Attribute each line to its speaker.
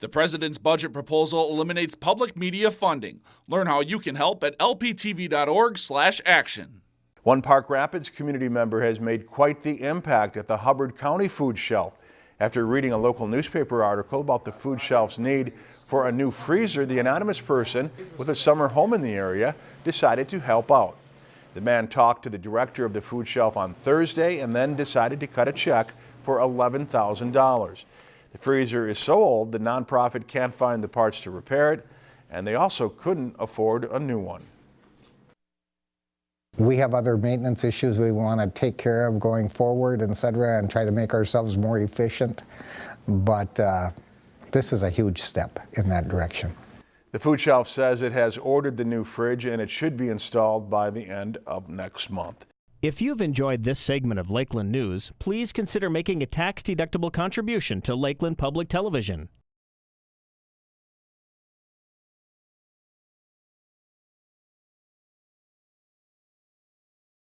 Speaker 1: The president's budget proposal eliminates public media funding. Learn how you can help at lptv.org/action.
Speaker 2: One Park Rapids community member has made quite the impact at the Hubbard County Food Shelf. After reading a local newspaper article about the food shelf's need for a new freezer, the anonymous person with a summer home in the area decided to help out. The man talked to the director of the food shelf on Thursday and then decided to cut a check for $11,000. The freezer is so old the nonprofit can't find the parts to repair it, and they also couldn't afford a new one.
Speaker 3: We have other maintenance issues we want to take care of going forward, et cetera, and try to make ourselves more efficient. But uh, this is a huge step in that direction.
Speaker 2: The food shelf says it has ordered the new fridge and it should be installed by the end of next month.
Speaker 4: If you've enjoyed this segment of Lakeland News, please consider making a tax-deductible contribution to Lakeland Public Television.